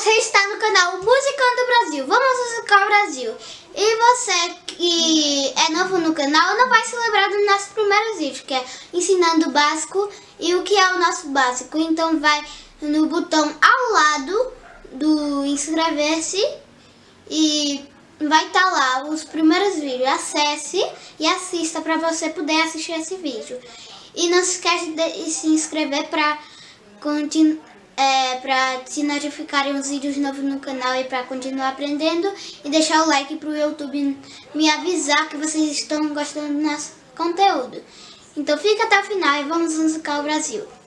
Você está no canal Musicando Brasil. Vamos musicar o Brasil. E você que é novo no canal não vai se lembrar dos nossos primeiros vídeos, que é ensinando o básico e o que é o nosso básico. Então vai no botão ao lado do inscrever-se e vai estar tá lá os primeiros vídeos. Acesse e assista para você poder assistir esse vídeo. E não se esqueça de se inscrever para continuar é, para se notificarem os vídeos novos no canal e para continuar aprendendo. E deixar o like para o YouTube me avisar que vocês estão gostando do nosso conteúdo. Então fica até o final e vamos musicar o Brasil.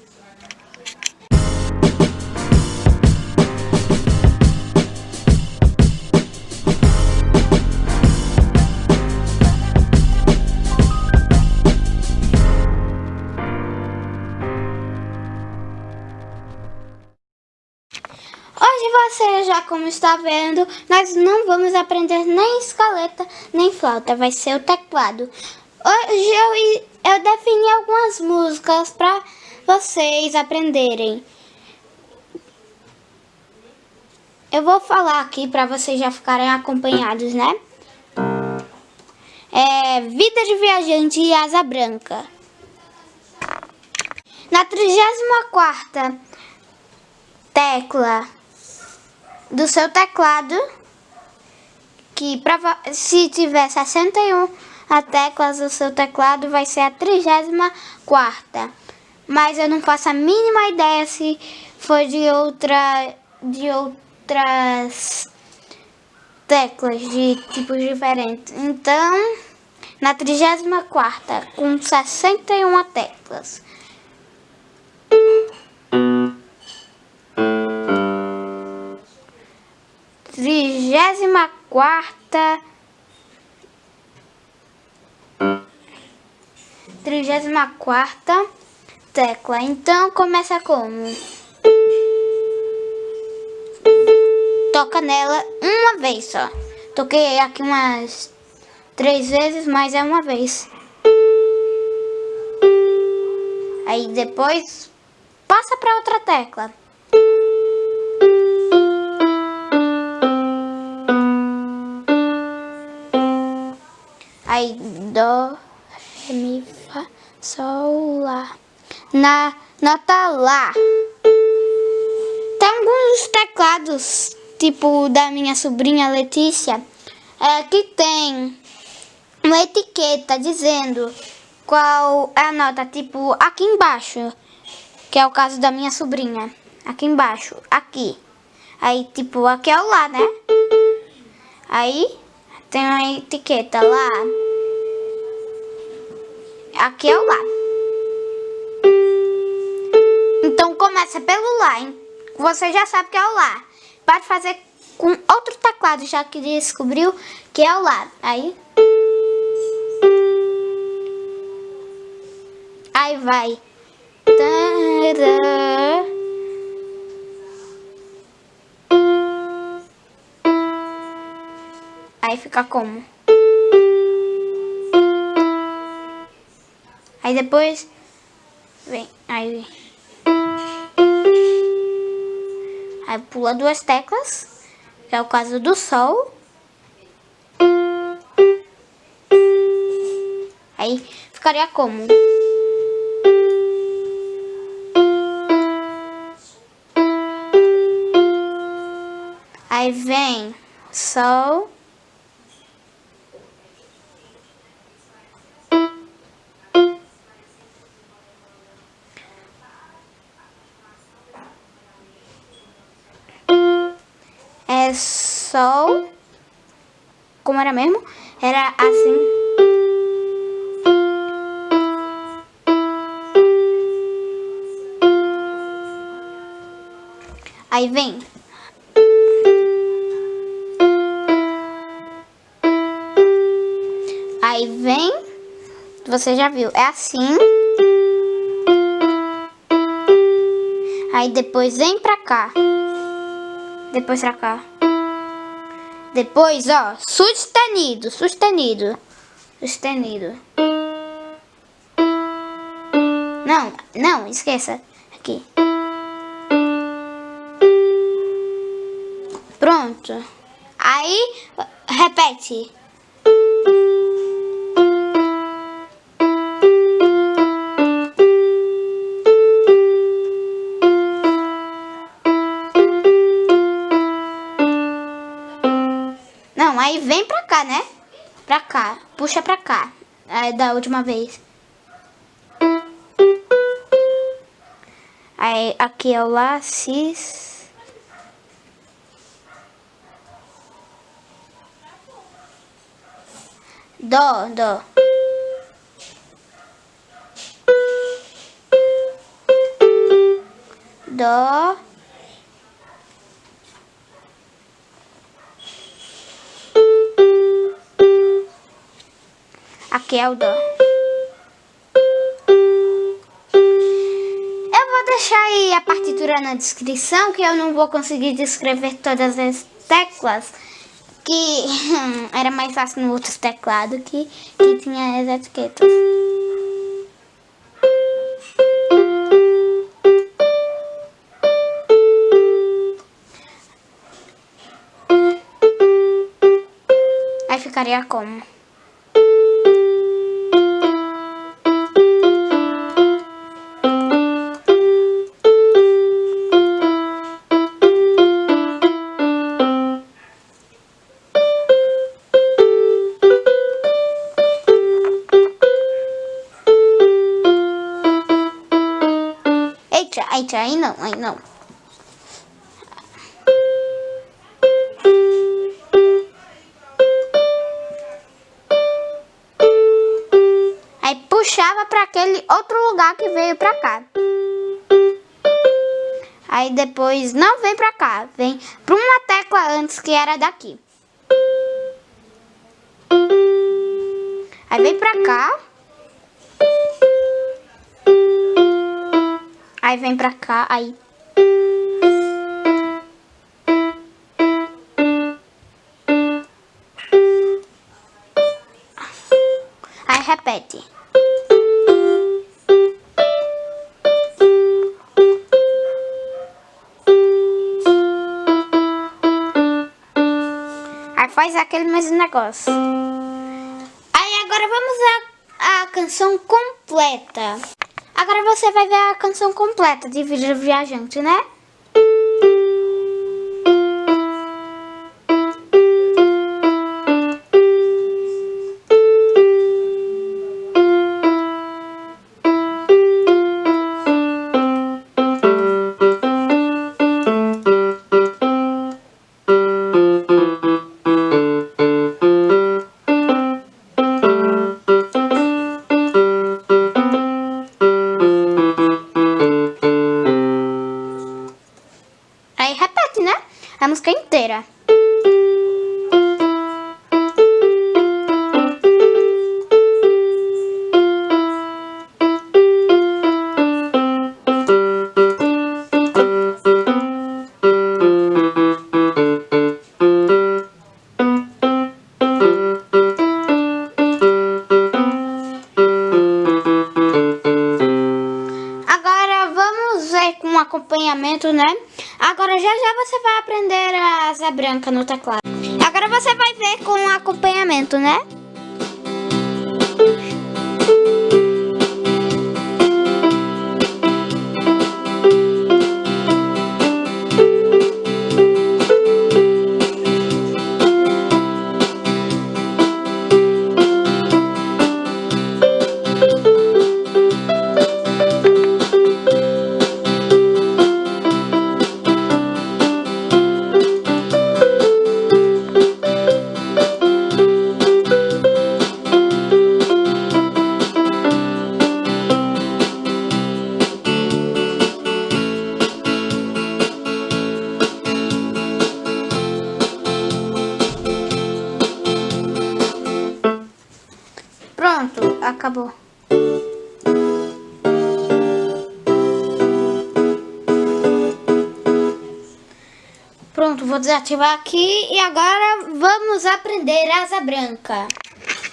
Você já como está vendo, nós não vamos aprender nem escaleta, nem flauta, vai ser o teclado. Hoje eu, eu defini algumas músicas para vocês aprenderem. Eu vou falar aqui para vocês já ficarem acompanhados, né? É Vida de Viajante e Asa Branca. Na 34ª tecla do seu teclado, que se tiver 61 a teclas do seu teclado vai ser a 34 Mas eu não faço a mínima ideia se for de outra de outras teclas de tipos diferentes. Então, na 34 com 61 teclas. Trigésima quarta trigésima quarta tecla. Então começa como? Toca nela uma vez só. Toquei aqui umas três vezes, mas é uma vez. Aí depois passa para outra tecla. Aí, dó, ré, mi, fá, sol, lá. Na nota lá. Tem alguns teclados, tipo da minha sobrinha Letícia, é, que tem uma etiqueta dizendo qual é a nota, tipo aqui embaixo, que é o caso da minha sobrinha. Aqui embaixo, aqui. Aí, tipo, aqui é o lá, né? Aí, tem uma etiqueta lá. Aqui é o Lá. Então começa pelo Lá, hein? Você já sabe que é o Lá. Pode fazer com outro teclado, já que descobriu que é o Lá. Aí... Aí vai. Aí fica como? Aí depois vem, aí aí pula duas teclas, que é o caso do sol. Aí ficaria como? Aí vem sol sol. Como era mesmo? Era assim. Aí vem. Aí vem. Você já viu. É assim. Aí depois vem pra cá. Depois pra cá. Depois, ó, sustenido, sustenido, sustenido. Não, não, esqueça. Aqui. Pronto. Aí, repete. Cá, né? Pra cá. Puxa pra cá. Aí, da última vez. Aí, aqui é o Lá, Cis. Dó, dó. Dó. Aqui é o dó. Eu vou deixar aí a partitura na descrição, que eu não vou conseguir descrever todas as teclas, que era mais fácil no outro teclado que, que tinha as etiquetas. Aí ficaria como? Eita, aí não, aí não. Aí puxava para aquele outro lugar que veio para cá. Aí depois não vem para cá, vem para uma tecla antes que era daqui. Aí vem para cá. Aí vem pra cá, aí... Aí repete. Aí faz aquele mesmo negócio. Aí agora vamos à, à canção completa. Agora você vai ver a canção completa de Vida Viajante, né? A música inteira. Acompanhamento, né? Agora já já você vai aprender a asa branca no teclado. Agora você vai ver com acompanhamento, né? Acabou. Pronto, vou desativar aqui e agora vamos aprender asa branca.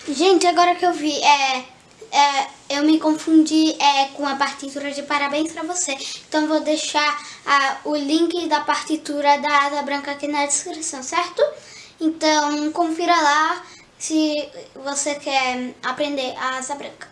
Gente, agora que eu vi, é, é eu me confundi é, com a partitura de parabéns pra você. Então vou deixar ah, o link da partitura da Asa Branca aqui na descrição, certo? Então confira lá se você quer aprender a Asa Branca.